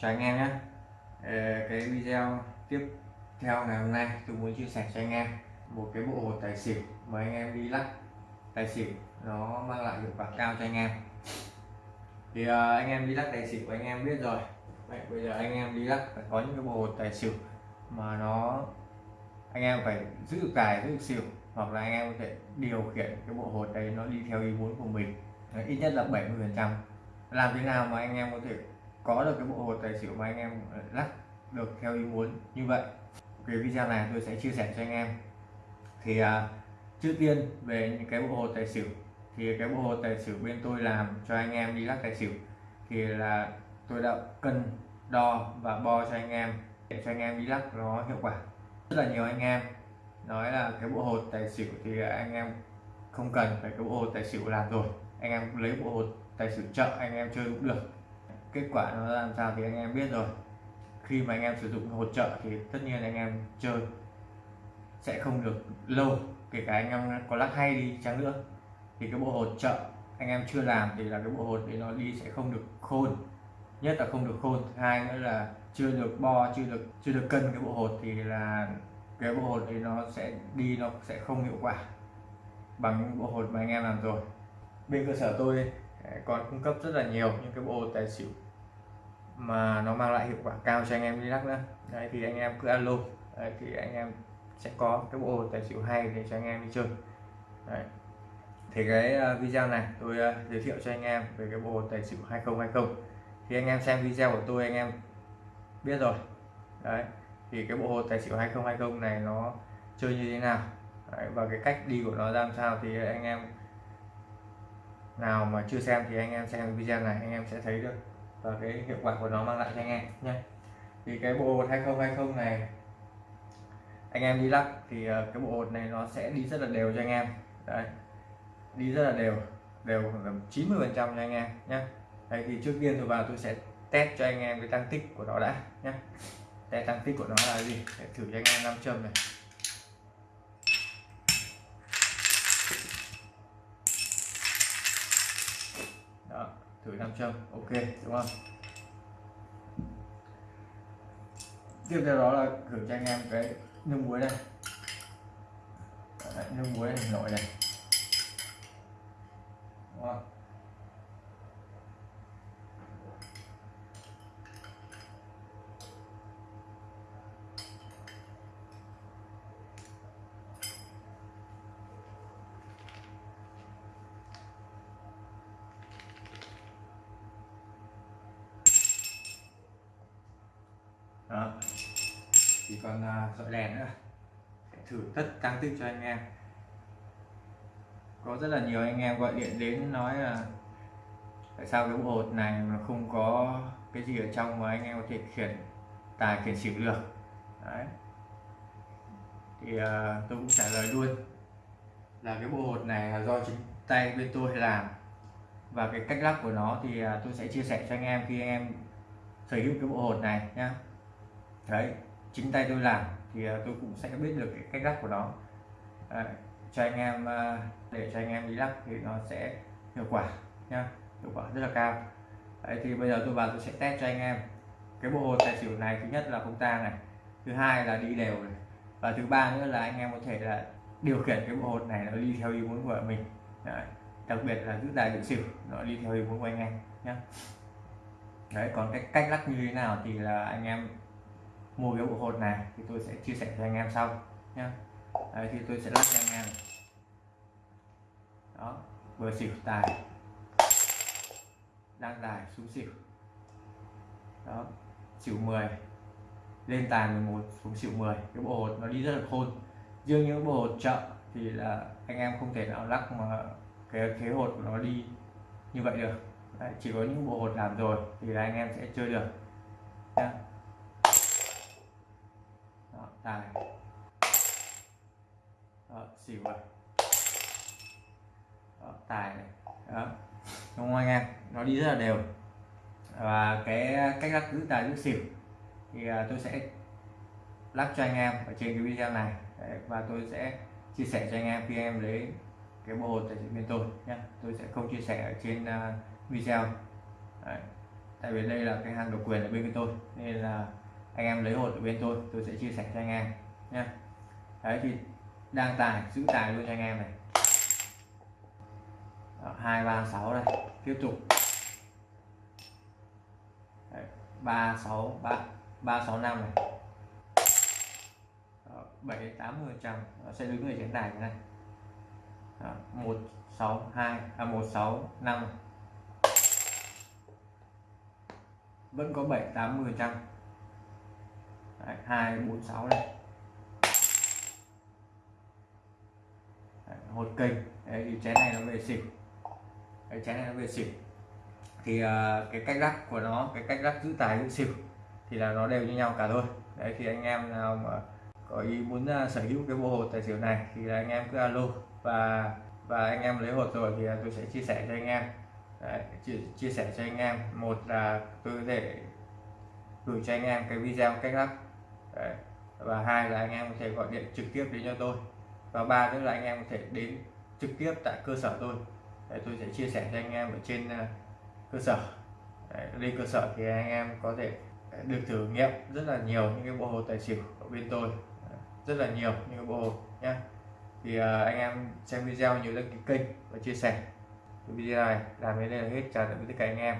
chào anh em nhé. Ờ, cái video tiếp theo ngày hôm nay tôi muốn chia sẻ cho anh em một cái bộ hột tài xỉu mà anh em đi lắc. Tài xỉu nó mang lại hiệu quả cao cho anh em. Thì uh, anh em đi lắc tài xỉu anh em biết rồi. Vậy, bây giờ anh em đi lắc phải có những cái bộ hột tài xỉu mà nó anh em phải giữ được tài giữ được xỉu hoặc là anh em có thể điều khiển cái bộ hột đấy nó đi theo ý muốn của mình. Ít nhất là 70 phần trăm. Làm thế nào mà anh em có thể có được cái bộ hột tài xỉu mà anh em ờ, lắc được theo ý muốn như vậy cái video này tôi sẽ chia sẻ cho anh em. Thì uh, trước tiên về những cái bộ hột tài xỉu thì cái bộ hột tài xỉu bên tôi làm cho anh em đi lắc tài xỉu thì là tôi đã cân đo và bo cho anh em để cho anh em đi lắc nó hiệu quả. Rất là nhiều anh em nói là cái bộ hột tài xỉu thì anh em không cần phải cái bộ hột tài xỉu làm rồi anh em lấy bộ hột tài xỉu chợ anh em chơi cũng được kết quả nó làm sao thì anh em biết rồi. Khi mà anh em sử dụng hỗ trợ thì tất nhiên anh em chơi sẽ không được lâu, kể cả anh em có lắc hay đi chăng nữa. Thì cái bộ hỗ trợ anh em chưa làm thì là cái bộ hột để nó đi sẽ không được khôn. Nhất là không được khôn hai nữa là chưa được bo, chưa được chưa được cân cái bộ hột thì là cái bộ hột thì nó sẽ đi, nó sẽ không hiệu quả bằng những bộ hột mà anh em làm rồi. Bên cơ sở tôi còn cung cấp rất là nhiều những cái bộ hột tài xỉu mà nó mang lại hiệu quả cao cho anh em đi lắc nữa đấy thì anh em cứ alo đấy, thì anh em sẽ có cái bộ tài xỉu hay để cho anh em đi chơi đấy. thì cái video này tôi giới thiệu cho anh em về cái bộ tài xỉu 2020 thì anh em xem video của tôi anh em biết rồi đấy thì cái bộ hồ tài xỉu 2020 này nó chơi như thế nào đấy, và cái cách đi của nó ra làm sao thì anh em nào mà chưa xem thì anh em xem video này anh em sẽ thấy được và cái hiệu quả của nó mang lại cho anh em nhé. Thì cái bộ hột 2020 này, anh em đi lắc thì ờ, cái bộ hột này nó sẽ đi rất là đều cho anh em. Đấy, đi rất là đều đều khoảng 90 phần trăm cho anh em nhé. Đây thì trước tiên tôi vào tôi sẽ test cho anh em cái tăng tích của nó đã nhé. Test tăng tích của nó là gì? Để thử cho anh em nam châm này. Thử nam châm ok đúng không? Tiếp theo đó là thử cho anh em cái nước muối đây Đấy, nước muối này nổi này. Đúng không đó chỉ còn à, dọi đèn nữa. Sẽ thử tất tăng tích cho anh em. Có rất là nhiều anh em gọi điện đến nói là tại sao cái bộ hột này mà không có cái gì ở trong mà anh em có thể khiển tài khiển xỉu được? Đấy. Thì uh, tôi cũng trả lời luôn là cái bộ hột này là do chính tay bên tôi làm. Và cái cách lắc của nó thì uh, tôi sẽ chia sẻ cho anh em khi anh em sở hữu cái bộ hột này nhá. Đấy chính tay tôi làm thì à, tôi cũng sẽ biết được cái cách lắp của nó. À, cho anh em à, để cho anh em đi lắp thì nó sẽ hiệu quả nhá hiệu quả rất là cao. Đấy thì bây giờ tôi vào tôi sẽ test cho anh em cái bộ hồ tài xỉu này thứ nhất là không tang này thứ hai là đi đều này và thứ ba nữa là anh em có thể là điều khiển cái bộ hột này nó đi theo ý muốn của mình. Đấy. đặc biệt là giữ tài điện xỉu nó đi theo ý muốn của anh em nhé đấy còn cái cách lắc như thế nào thì là anh em mua cái bộ hột này thì tôi sẽ chia sẻ cho anh em sau nhé Đấy, thì tôi sẽ lắc cho anh em. Đó vừa xỉu tài. Đang tài xuống xỉu. Đó xỉu 10 lên tài 11 xuống xỉu 10 cái bộ hột nó đi rất là khôn. Riêng những bộ hột chợ thì là anh em không thể nào lắc mà cái thế hột của nó đi như vậy được. Đấy, chỉ có những bộ hột làm rồi thì là anh em sẽ chơi được. Nhá tài. Đó, xỉu rồi đó, tài này. Đó. Đúng không anh em? Nó đi rất là đều. Và cái cách lắc giữ tài giữ xỉu thì à, tôi sẽ lắc cho anh em ở trên cái video này. Đấy, và tôi sẽ chia sẻ cho anh em khi em lấy cái bộ hột tại bên tôi nhé tôi sẽ không chia sẻ ở trên uh, video. Đấy. tại vì đây là cái hàng độc quyền ở bên tôi nên là anh em lấy hột ở bên tôi tôi sẽ chia sẻ cho anh em nha đấy, thì đang tài giữ tài luôn cho anh em này. Hai, ba, sáu đây, tiếp tục. Ba, sáu, ba ba, sáu, năm này. Bảy, tám mươi trăm sẽ đứng người trên đài này. Một, sáu, hai à một, sáu, năm. Vẫn có bảy, tám mươi trăm hai bốn sáu đây. Đấy, hột kênh Đấy, thì chén này nó về xỉu. Cái chén này nó về xỉu. Thì uh, cái cách lắc của nó cái cách lắc giữ tài giữ xỉu thì là nó đều như nhau cả thôi. Đấy thì anh em nào mà có ý muốn uh, sở hữu cái bộ hột tài xỉu này thì là anh em cứ alo và và anh em lấy hột rồi thì à, tôi sẽ chia sẻ cho anh em. Đấy, chia, chia sẻ cho anh em. Một là tôi có thể gửi cho anh em cái video cách lắc đấy. và hai là anh em có thể gọi điện trực tiếp đến cho tôi. Và ba nữa là anh em có thể đến trực tiếp tại cơ sở tôi. Để tôi sẽ chia sẻ cho anh em ở trên ờ, cơ sở. Đấy, lên cơ sở thì anh em có thể ờ, được thử nghiệm rất là nhiều những cái bộ hồ tài xỉu ở bên tôi. Rất là nhiều những cái bộ hồ nhé thì uh, anh em xem video nhớ đăng ký kênh và chia sẻ. Video này làm đến đây là hết. Chào tạm biệt tất cả anh em.